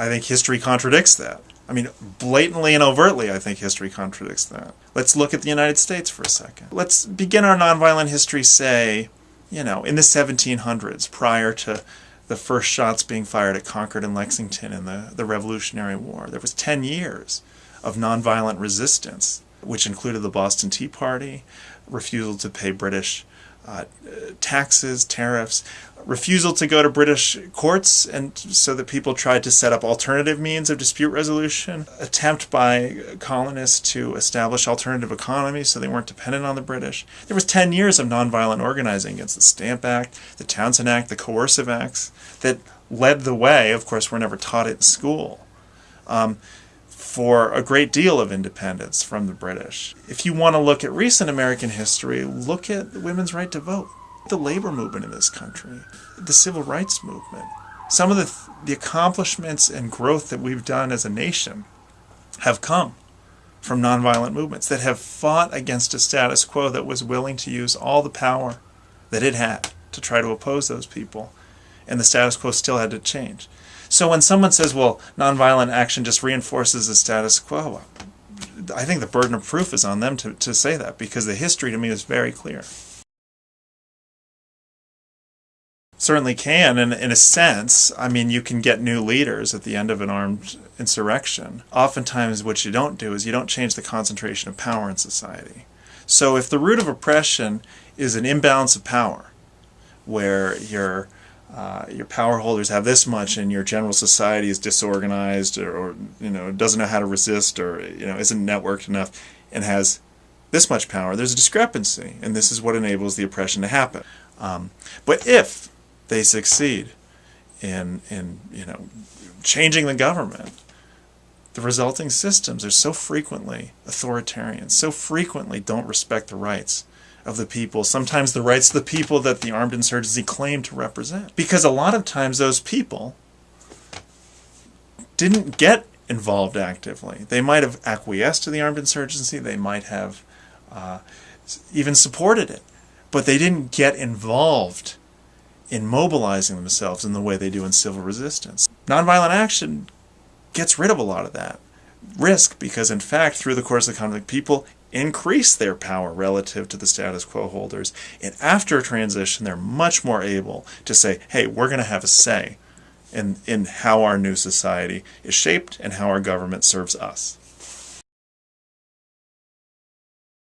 I think history contradicts that. I mean, blatantly and overtly, I think history contradicts that. Let's look at the United States for a second. Let's begin our nonviolent history, say, you know, in the 1700s, prior to the first shots being fired at Concord and Lexington in the, the Revolutionary War. There was 10 years of nonviolent resistance, which included the Boston Tea Party, refusal to pay British uh, taxes, tariffs, refusal to go to British courts, and so that people tried to set up alternative means of dispute resolution, attempt by colonists to establish alternative economies so they weren't dependent on the British. There was 10 years of nonviolent organizing against the Stamp Act, the Townshend Act, the Coercive Acts that led the way. Of course, we're never taught it in school. Um, for a great deal of independence from the British. If you want to look at recent American history, look at the women's right to vote, the labor movement in this country, the civil rights movement. Some of the, the accomplishments and growth that we've done as a nation have come from nonviolent movements that have fought against a status quo that was willing to use all the power that it had to try to oppose those people. And the status quo still had to change. So when someone says, well, nonviolent action just reinforces the status quo, I think the burden of proof is on them to, to say that because the history to me is very clear. Certainly can, and in a sense, I mean, you can get new leaders at the end of an armed insurrection. Oftentimes, what you don't do is you don't change the concentration of power in society. So if the root of oppression is an imbalance of power, where you're uh, your power holders have this much and your general society is disorganized or, or, you know doesn't know how to resist or you know isn't networked enough and has this much power there's a discrepancy and this is what enables the oppression to happen um, but if they succeed in in you know changing the government the resulting systems are so frequently authoritarian so frequently don't respect the rights of the people, sometimes the rights of the people that the armed insurgency claimed to represent. Because a lot of times those people didn't get involved actively. They might have acquiesced to the armed insurgency, they might have uh, even supported it, but they didn't get involved in mobilizing themselves in the way they do in civil resistance. Nonviolent action gets rid of a lot of that risk because in fact through the course of the conflict people increase their power relative to the status quo holders. And after a transition, they're much more able to say, hey, we're going to have a say in, in how our new society is shaped and how our government serves us.